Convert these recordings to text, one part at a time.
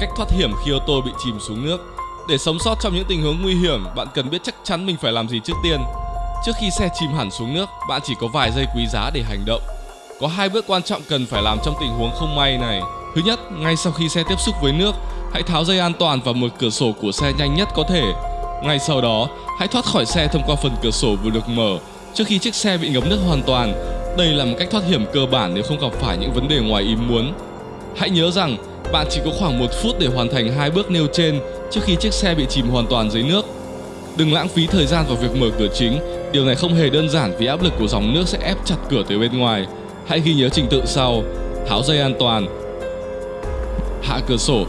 Cách thoát hiểm khi ô tô bị chìm xuống nước Để sống sót trong những tình huống nguy hiểm, bạn cần biết chắc chắn mình phải làm gì trước tiên. Trước khi xe chìm hẳn xuống nước, bạn chỉ có vài giây quý giá để hành động. Có hai bước quan trọng cần phải làm trong tình huống không may này. Thứ nhất, ngay sau khi xe tiếp xúc với nước, hãy tháo dây an toàn và mở cửa sổ của xe nhanh nhất có thể. Ngay sau đó, hãy thoát khỏi xe thông qua phần cửa sổ vừa được mở trước khi chiếc xe bị ngập nước hoàn toàn. Đây là một cách thoát hiểm cơ bản nếu không gặp phải những vấn đề ngoài ý muốn. Hãy nhớ rằng bạn chỉ có khoảng một phút để hoàn thành hai bước nêu trên trước khi chiếc xe bị chìm hoàn toàn dưới nước. Đừng lãng phí thời gian vào việc mở cửa chính, điều này không hề đơn giản vì áp lực của dòng nước sẽ ép chặt cửa từ bên ngoài. Hãy ghi nhớ trình tự sau: tháo dây an toàn, hạ cửa sổ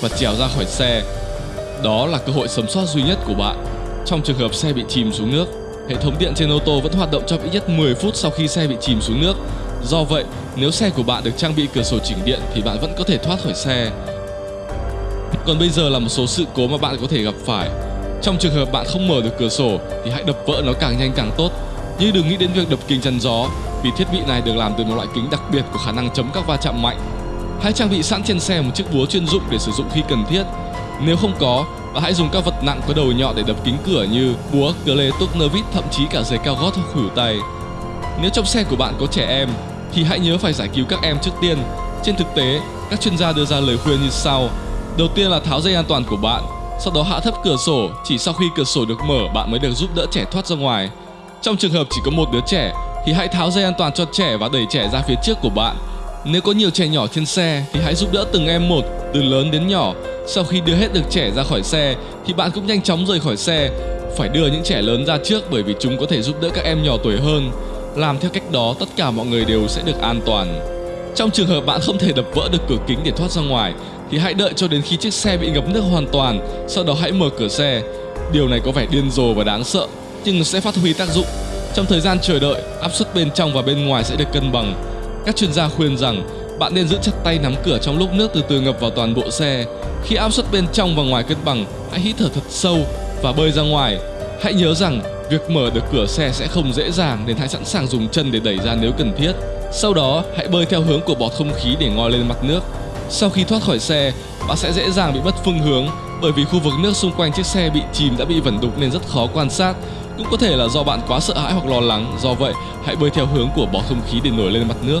và trèo ra khỏi xe. Đó là cơ hội sống sót duy nhất của bạn. Trong trường hợp xe bị chìm xuống nước, hệ thống điện trên ô tô vẫn hoạt động trong ít nhất 10 phút sau khi xe bị chìm xuống nước. Do vậy, nếu xe của bạn được trang bị cửa sổ chỉnh điện thì bạn vẫn có thể thoát khỏi xe. Còn bây giờ là một số sự cố mà bạn có thể gặp phải. Trong trường hợp bạn không mở được cửa sổ thì hãy đập vỡ nó càng nhanh càng tốt. Nhưng đừng nghĩ đến việc đập kính chắn gió vì thiết bị này được làm từ một loại kính đặc biệt có khả năng chống các va chạm mạnh. Hãy trang bị sẵn trên xe một chiếc búa chuyên dụng để sử dụng khi cần thiết. Nếu không có, bạn hãy dùng các vật nặng có đầu nhọn để đập kính cửa như búa, cờ lê, tuốc nơ vít, thậm chí cả giày cao gót hoặc khuỷu tay. Nếu trong xe của bạn có trẻ em thì hãy nhớ phải giải cứu các em trước tiên. Trên thực tế, các chuyên gia đưa ra lời khuyên như sau. Đầu tiên là tháo dây an toàn của bạn, sau đó hạ thấp cửa sổ, chỉ sau khi cửa sổ được mở bạn mới được giúp đỡ trẻ thoát ra ngoài. Trong trường hợp chỉ có một đứa trẻ thì hãy tháo dây an toàn cho trẻ và đẩy trẻ ra phía trước của bạn. Nếu có nhiều trẻ nhỏ trên xe thì hãy giúp đỡ từng em một, từ lớn đến nhỏ. Sau khi đưa hết được trẻ ra khỏi xe thì bạn cũng nhanh chóng rời khỏi xe. Phải đưa những trẻ lớn ra trước bởi vì chúng có thể giúp đỡ các em nhỏ tuổi hơn. Làm theo cách đó tất cả mọi người đều sẽ được an toàn. Trong trường hợp bạn không thể đập vỡ được cửa kính để thoát ra ngoài thì hãy đợi cho đến khi chiếc xe bị ngập nước hoàn toàn, sau đó hãy mở cửa xe. Điều này có vẻ điên rồ và đáng sợ, nhưng sẽ phát huy tác dụng. Trong thời gian chờ đợi, áp suất bên trong và bên ngoài sẽ được cân bằng. Các chuyên gia khuyên rằng bạn nên giữ chặt tay nắm cửa trong lúc nước từ từ ngập vào toàn bộ xe. Khi áp suất bên trong và ngoài cân bằng, hãy hít thở thật sâu và bơi ra ngoài. Hãy nhớ rằng việc mở được cửa xe sẽ không dễ dàng nên hãy sẵn sàng dùng chân để đẩy ra nếu cần thiết. Sau đó, hãy bơi theo hướng của bọt không khí để ngoi lên mặt nước. Sau khi thoát khỏi xe, bạn sẽ dễ dàng bị mất phương hướng bởi vì khu vực nước xung quanh chiếc xe bị chìm đã bị vẩn đục nên rất khó quan sát. Cũng có thể là do bạn quá sợ hãi hoặc lo lắng, do vậy hãy bơi theo hướng của bọt không khí để nổi lên mặt nước.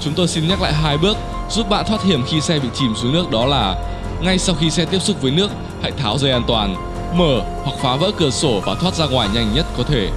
Chúng tôi xin nhắc lại hai bước giúp bạn thoát hiểm khi xe bị chìm xuống nước đó là ngay sau khi xe tiếp xúc với nước, hãy tháo dây an toàn, mở hoặc phá vỡ cửa sổ và thoát ra ngoài nhanh nhất có thể.